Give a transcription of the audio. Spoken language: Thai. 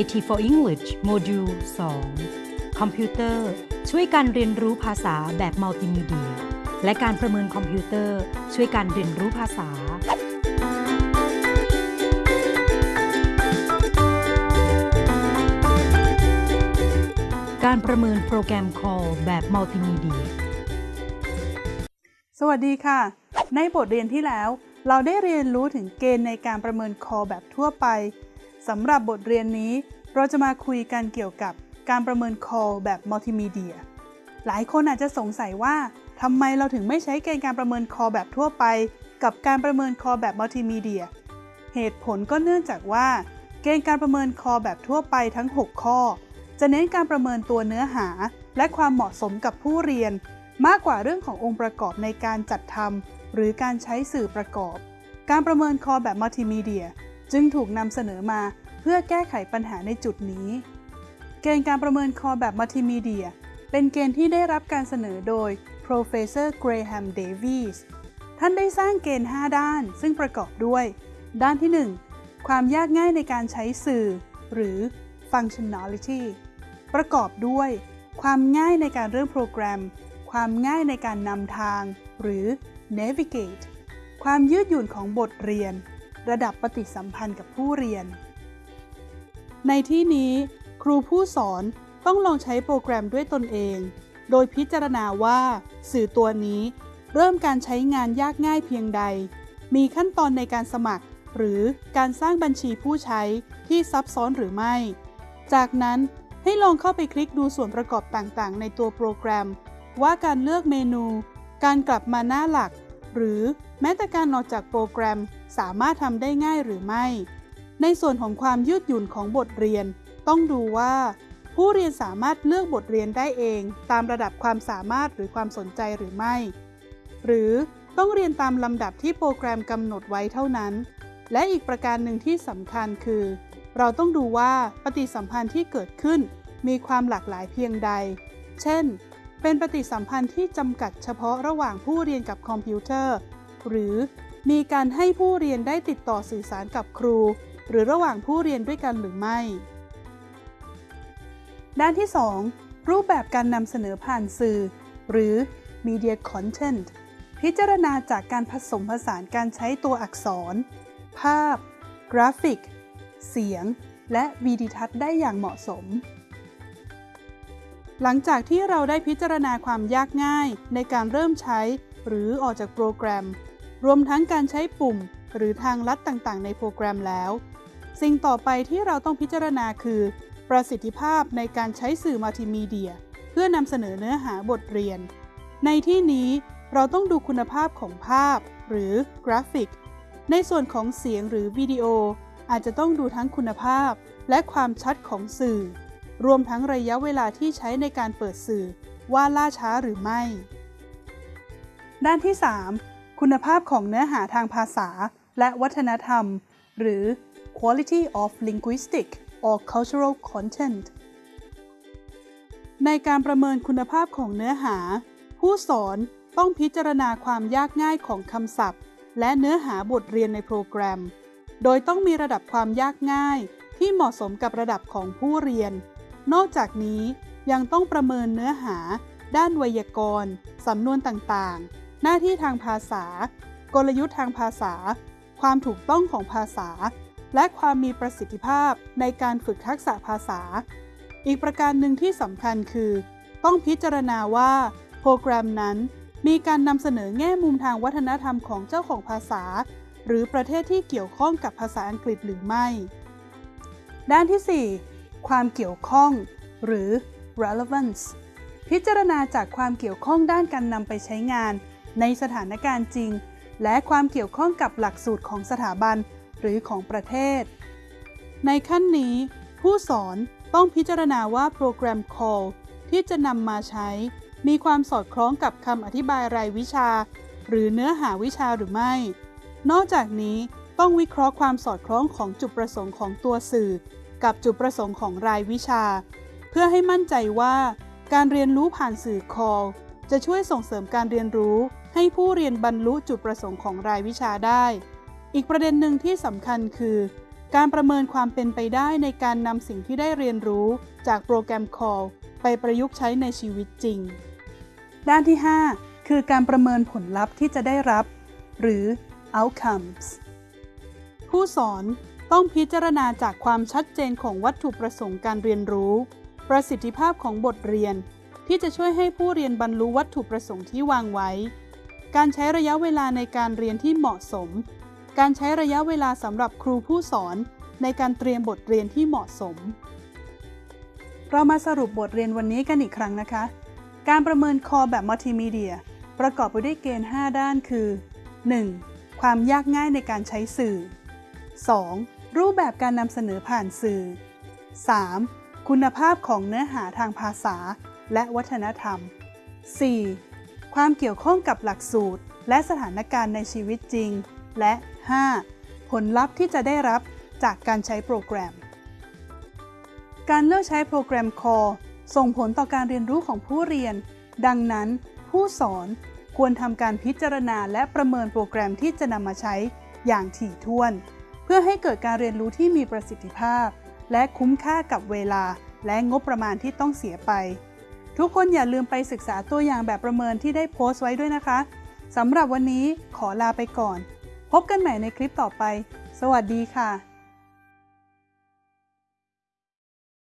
IT for English module 2 คอมพิวเตอร์ ช่วยการเรียนรู้ภาษาแบบมัลติมีเดีย และการประเมินคอมพิวเตอร์ ช่วยการเรียนรู้ภาษา การประเมินโปรแกรม Call แบบมัลติมีเดีย สวัสดีค่ะ ในบทเรียนที่แล้ว เราได้เรียนรู้ถึงเกณฑ์ในการประเมิน CALL แบบทั่วไป สำหรับบทเรียนนี้ เราจะมาคุยกันเกี่ยวกับการประเมินคอแบบมัลติมีเดีย หลายคนอาจจะสงสัยว่าทำไมเราถึงไม่ใช้เกณฑ์การประเมินคอแบบทั่วไป กับการประเมินคอแบบมัลติมีเดีย เหตุผลก็เนื่องจากว่า เกณฑ์การประเมินคอแบบทั่วไปทั้ง 6 ข้อ จะเน้นการประเมินตัวเนื้อหา และความเหมาะสมกับผู้เรียน มากกว่าเรื่องขององค์ประกอบในการจัดทำหรือการใช้สื่อประกอบ การประเมินคอแบบมัลติมีเดีย จึงถูกนำเสนอมาเพื่อแก้ไขปัญหาในจุดนี้ เกณฑ์การประเมินคอแบบมัลติมีเดีย เป็นเกณฑ์ที่ได้รับการเสนอโดย Professor Graham Davies ท่านได้สร้างเกณฑ์ 5 ด้าน ซึ่งประกอบด้วย ด้านที่ 1 ความยากง่ายในการใช้สื่อ หรือ functionality ประกอบด้วย ความง่ายในการเริ่มโปรแกรม ความง่ายในการนำทาง หรือ navigate ความยืดหยุ่นของบทเรียน ระดับปฏิสัมพันธ์กับผู้เรียน ในที่นี้ครูผู้สอนต้องลองใช้โปรแกรมด้วยตนเอง โดยพิจารณาว่า สื่อตัวนี้ เริ่มการใช้งานยากง่ายเพียงใด มีขั้นตอนในการสมัคร หรือการสร้างบัญชีผู้ใช้ที่ซับซ้อนหรือไม่ จากนั้นให้ลองเข้าไปคลิกดูส่วนประกอบต่างๆ ในตัวโปรแกรม ว่าการเลือกเมนู การกลับมาหน้าหลัก หรือแม้แต่การออกจากโปรแกรม สามารถทำได้ง่ายหรือไม่ ในส่วนของความยืดหยุ่นของบทเรียน ต้องดูว่า ผู้เรียนสามารถเลือกบทเรียนได้เอง ตามระดับความสามารถหรือความสนใจหรือไม่ หรือต้องเรียนตามลำดับที่โปรแกรมกำหนดไว้เท่านั้น และอีกประการหนึ่งที่สำคัญคือ เราต้องดูว่าปฏิสัมพันธ์ที่เกิดขึ้น มีความหลากหลายเพียงใด เช่น เป็นปฏิสัมพันธ์ที่จำกัดเฉพาะระหว่างผู้เรียนกับคอมพิวเตอร์ หรือ มีการให้ผู้เรียนได้ติดต่อสื่อสารกับครู หรือระหว่างผู้เรียนด้วยกันหรือไม่ ด้านที่ 2 รูปแบบการนำเสนอผ่านสื่อ หรือ media content พิจารณาจากการผสมผสานการใช้ตัวอักษร ภาพ กราฟิก เสียง และวีดิทัศน์ได้อย่างเหมาะสม หลังจากที่เราได้พิจารณาความยากง่ายในการเริ่มใช้ หรือออกจากโปรแกรม รวมทั้งการใช้ปุ่ม หรือทางลัดต่างๆ ในโปรแกรมแล้ว สิ่งต่อไปที่เราต้องพิจารณาคือ ประสิทธิภาพในการใช้สื่อมัลติมีเดีย เพื่อนำเสนอเนื้อหาบทเรียน ในที่นี้เราต้องดูคุณภาพของภาพ หรือกราฟิก ในส่วนของเสียงหรือวิดีโอ อาจจะต้องดูทั้งคุณภาพ และความชัดของสื่อ รวมทั้งระยะเวลาที่ใช้ในการเปิดสื่อว่าล่าช้าหรือไม่ ด้านที่ 3 คุณภาพของเนื้อหาทางภาษา และวัฒนธรรม หรือ quality of linguistic or cultural content ในการประเมินคุณภาพของเนื้อหา ผู้สอนต้องพิจารณาความยากง่ายของคำศัพท์ และเนื้อหาบทเรียนในโปรแกรม โดยต้องมีระดับความยากง่ายที่เหมาะสมกับระดับของผู้เรียน นอกจากนี้ยังต้องประเมินเนื้อหา ด้านไวยากรณ์ สำนวนต่างๆ หน้าที่ทางภาษา กลยุทธ์ทางภาษา ความถูกต้องของภาษา และความมีประสิทธิภาพในการฝึกทักษะภาษา อีกประการหนึ่งที่สำคัญคือ ต้องพิจารณาว่า โปรแกรมนั้นมีการนำเสนอแง่มุมทางวัฒนธรรมของเจ้าของภาษา หรือประเทศที่เกี่ยวข้องกับภาษาอังกฤษหรือไม่ ด้านที่ 4 ความเกี่ยวข้อง หรือ relevance พิจารณาจากความเกี่ยวข้องด้านการนำไปใช้งาน ในสถานการณ์จริง และความเกี่ยวข้องกับหลักสูตรของสถาบันหรือของประเทศ ในขั้นนี้ ผู้สอนต้องพิจารณาว่าโปรแกรม call ที่จะนำมาใช้ มีความสอดคล้องกับคำอธิบายรายวิชา หรือเนื้อหาวิชาหรือไม่ นอกจากนี้ต้องวิเคราะห์ความสอดคล้องของจุดประสงค์ของตัวสื่อ กับจุดประสงค์ของรายวิชา เพื่อให้มั่นใจว่า การเรียนรู้ผ่านสื่อ call จะช่วยส่งเสริมการเรียนรู้ ให้ผู้เรียนบรรลุจุดประสงค์ของรายวิชาได้ อีกประเด็นหนึ่งที่สำคัญคือ การประเมินความเป็นไปได้ในการนำสิ่งที่ได้เรียนรู้จากโปรแกรม Call ไปประยุกต์ใช้ในชีวิตจริง ด้านที่ 5 คือการประเมินผลลัพธ์ที่จะได้รับ หรือ outcomes ผู้สอนต้องพิจารณาจากความชัดเจนของวัตถุประสงค์การเรียนรู้ ประสิทธิภาพของบทเรียน ที่จะช่วยให้ผู้เรียนบรรลุวัตถุประสงค์ที่วางไว้ การใช้ระยะเวลาในการเรียนที่เหมาะสม การใช้ระยะเวลาสำหรับครูผู้สอนในการเตรียมบทเรียนที่เหมาะสม เรามาสรุปบทเรียนวันนี้กันอีกครั้งนะคะ การประเมินคอแบบมัลติมีเดีย ประกอบไปด้วยเกณฑ์ 5 ด้านคือ 1. ความยากง่ายในการใช้สื่อ 2. รูปแบบการนำเสนอผ่านสื่อ 3. คุณภาพของเนื้อหาทางภาษาและวัฒนธรรม 4. ความเกี่ยวข้องกับหลักสูตร และสถานการณ์ในชีวิตจริง และ 5. ผลลัพธ์ที่จะได้รับจากการใช้โปรแกรม การเลือกใช้โปรแกรม Core ส่งผลต่อการเรียนรู้ของผู้เรียน ดังนั้น ผู้สอนควรทำการพิจารณาและประเมินโปรแกรมที่จะนำมาใช้อย่างถี่ถ้วน เพื่อให้เกิดการเรียนรู้ที่มีประสิทธิภาพ และคุ้มค่ากับเวลาและงบประมาณที่ต้องเสียไป ทุกคนอย่าลืมไปศึกษาตัวอย่างแบบประเมินที่ได้โพสต์ไว้ด้วยนะคะสำหรับวันนี้ขอลาไปก่อน พบกันใหม่ในคลิปต่อไป สวัสดีค่ะ